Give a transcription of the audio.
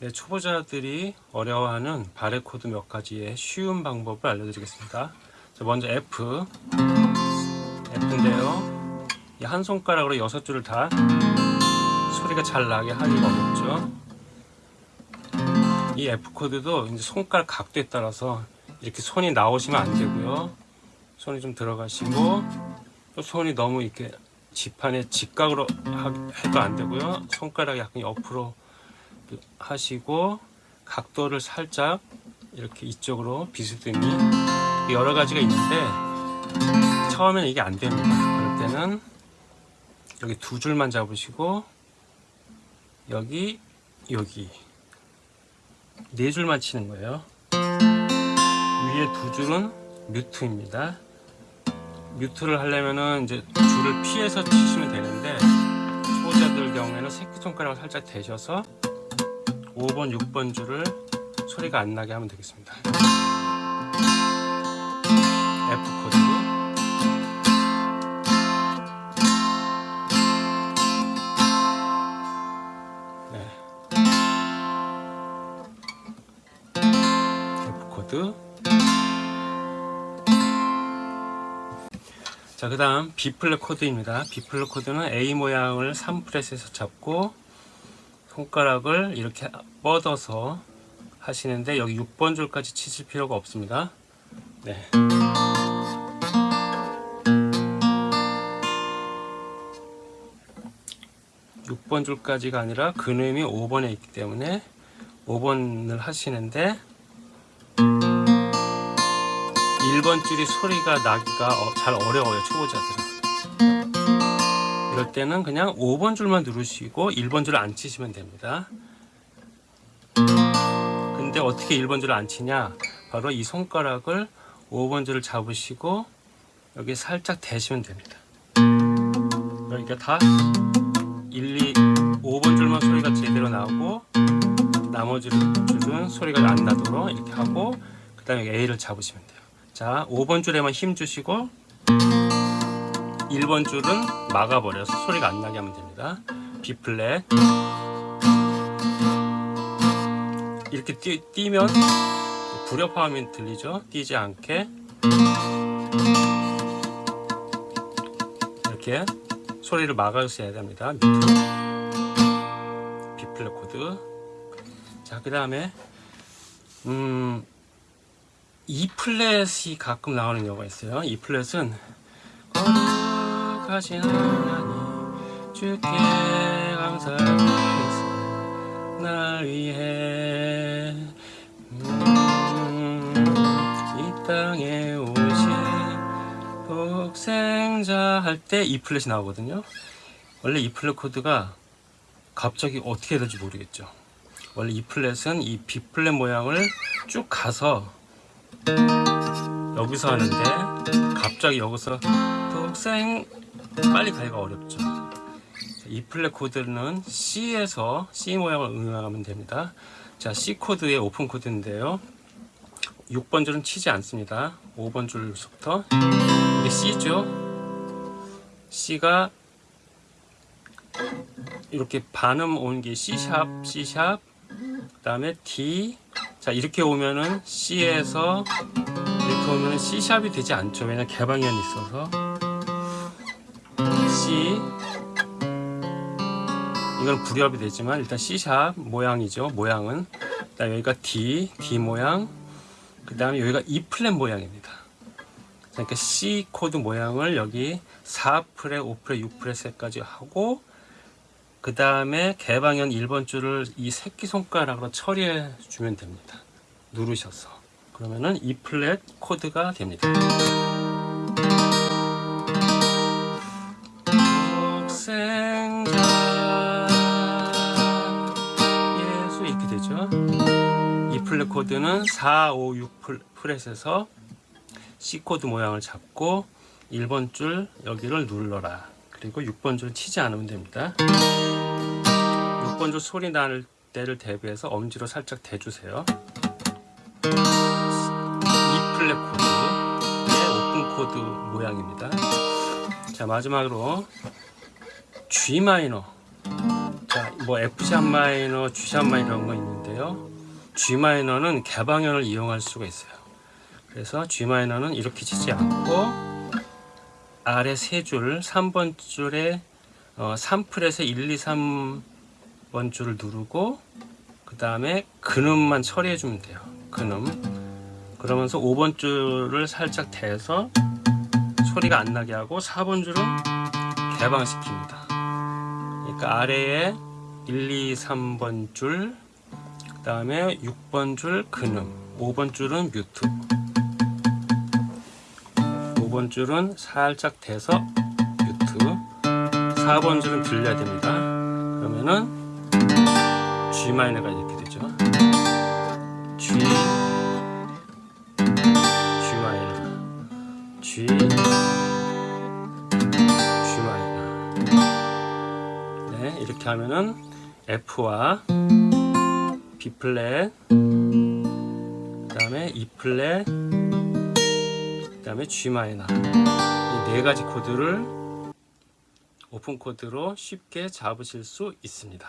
네, 초보자들이 어려워하는 barre 코드 몇 가지의 쉬운 방법을 알려드리겠습니다. 자, 먼저 F, F인데요. 이한 손가락으로 여섯 줄을 다 소리가 잘 나게 하기가 어렵죠. 이 F 코드도 이제 손가락 각도에 따라서 이렇게 손이 나오시면 안 되고요. 손이 좀 들어가시고 또 손이 너무 이렇게 지판에 직각으로 해도 안 되고요. 손가락 약간 옆으로 하시고 각도를 살짝 이렇게 이쪽으로 비스듬히 여러 가지가 있는데 처음에는 이게 안 됩니다. 그럴 때는 여기 두 줄만 잡으시고 여기 여기 네 줄만 치는 거예요. 위에 두 줄은 뮤트입니다. mute를 하려면은 이제 줄을 피해서 치시면 되는데 초보자들 경우에는 새끼손가락을 살짝 대셔서 5번, 6번 줄을 소리가 안 나게 하면 되겠습니다. F 코드. 네. F 코드. 자, 그 다음 B 플랫 코드입니다. B 플랫 코드는 A 모양을 3fret에서 잡고 손가락을 이렇게 뻗어서 하시는데 여기 6번 줄까지 치실 필요가 없습니다. 네. (6번) 줄까지가 아니라 근음이 (5번에) 있기 때문에 (5번을) 하시는데 1번 줄이 소리가 나기가 어, 잘 어려워요 초보자들은 이럴 때는 그냥 5번 줄만 누르시고 1번 줄을 안 치시면 됩니다. 근데 어떻게 1번 줄을 안 치냐? 바로 이 손가락을 5번 줄을 잡으시고 여기 살짝 대시면 됩니다. 그러니까 다 1, 2, 5번 줄만 소리가 제대로 나오고 나머지 줄은 소리가 안 나도록 이렇게 하고 그 다음에 A를 잡으시면 돼요. 자 5번 줄에만 힘 주시고 1번 줄은 막아버려서 소리가 안 나게 하면 됩니다. B 플랫 이렇게 뛰, 뛰면 불협화음이 들리죠? 뛰지 않게. 이렇게 소리를 막아주셔야 됩니다. 밑으로. B 플랫 코드. 자그 다음에 음 E 플랫이 가끔 나오는 경우가 있어요. E 플랫은 거룩하신 하나님 주께 감사하겠습니다. 날 위해 음, 이 땅에 오신 독생자 할때 E 플랫이 나오거든요. 원래 E 플랫 코드가 갑자기 어떻게 될지 모르겠죠. 원래 E 플랫은 이 B 플랫 모양을 쭉 가서 여기서 하는데 갑자기 여기서 독생 빨리 가기가 어렵죠. E 플랫 코드는 C에서 C 모양을 응용하면 됩니다. 자 C 코드의 오픈 코드인데요. 6번 줄은 치지 않습니다. 5번 줄부터. 이게 C죠? C가 이렇게 반음 온게 C sharp C sharp 그 다음에 D. 자 이렇게 오면은 C에서 이렇게 오면은 C샵이 되지 않죠. 왜냐 개방현이 있어서 이건 불협이 되지만 일단 C sharp 모양이죠. 모양은. 그다음 여기가 D D 모양. 그 다음에 여기가 E 플랫 모양입니다. 그러니까 C 코드 모양을 여기 4fret, 5fret, 6fret까지 하고 그 다음에 개방현 1번 줄을 이 새끼손가락으로 처리해 주면 됩니다. 누르셔서. 그러면은 E 플랫 코드가 됩니다 독생자. 예수 이렇게 되죠? E 플랫 코드는 4, 5, 6 fret에서 C 코드 모양을 잡고 1번 줄 여기를 눌러라. 그리고 6번 줄 치지 않으면 됩니다. 6번 줄 소리 날 때를 대비해서 엄지로 살짝 대주세요. E 플랫 코드의 오픈 코드 모양입니다. 자 마지막으로 G 마이너 자뭐 F 샵 마이너, G 샵 마이너 이런 거 있는데 있는데요. G 마이너는 개방현을 이용할 수가 있어요. 그래서 G 마이너는 이렇게 치지 않고 아래 세 줄, 3번 줄에 어, 3프렛에 1, 2, 3번 줄을 누르고 그 다음에 근음만 처리해 주면 돼요. 근음. 그러면서 5번 줄을 살짝 대서 소리가 안 나게 하고 4번 줄은 개방시킵니다. 그러니까 아래에 1, 2, 3번 줄, 그 다음에 6번 줄 근음, 5번 줄은 뮤트, 5번 줄은 살짝 대서 뮤트, 4번 줄은 들려야 됩니다. 그러면은 G 마이너가 이렇게 되죠. G, G 마이너, G, 이렇게 하면은 F와 B 플랫, 그 다음에 E 플랫, 그 다음에 G 마이너 이 네 가지 코드를 오픈 코드로 쉽게 잡으실 수 있습니다.